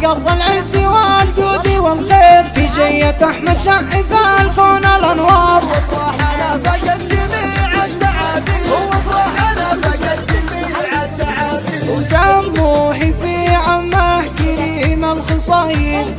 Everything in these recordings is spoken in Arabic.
مقر العز والجود والخير. في جية أحمد شعف الكون الأنوار. وافراحنا فقد جميع وسموحي في عمه كريم الخصايل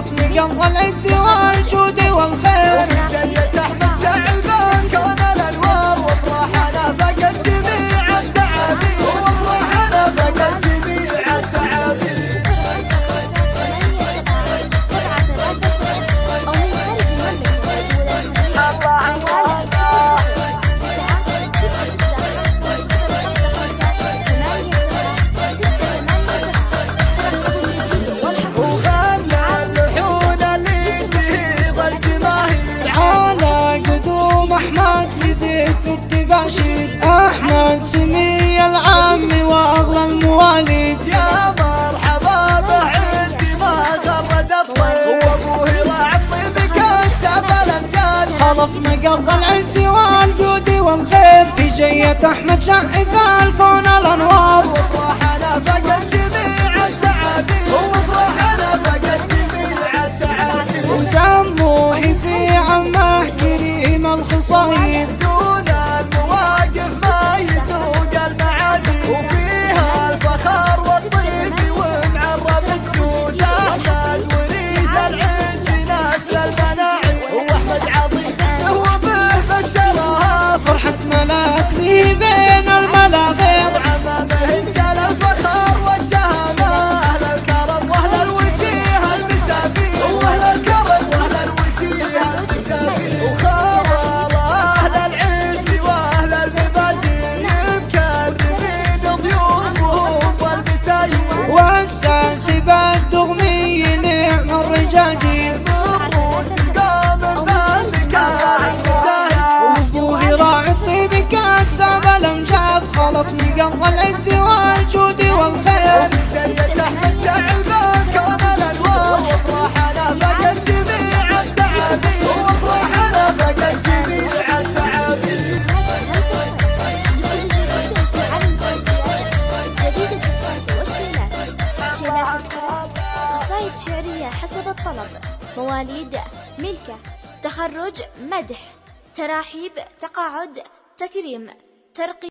خلف مقر العز والجود والخير. التباشير أحمد سمي العم وأغلى المواليد. يا مرحبا عندي ما غرد الطيب وابوه راعي الطيب كسب الأمجاد. خلف مقر العز والجود والخير. في جية أحمد شعف الكون الأنوار. وافراحنا فقد جميع التعابير. وافراحنا فقد جميع التعابير. وسموحي في عمه كريم الخصايل المواقف ما يسوق المعادي مقر العز والجود والخير. جية أحمد شعبان كون الأنوار وافراحنا فقد جميع التعابير وافراحنا فقد جميع التعابير قصائد شعرية حسب الطلب. مواليد ملكة تخرج مدح تراحيب تقاعد تكريم ترقية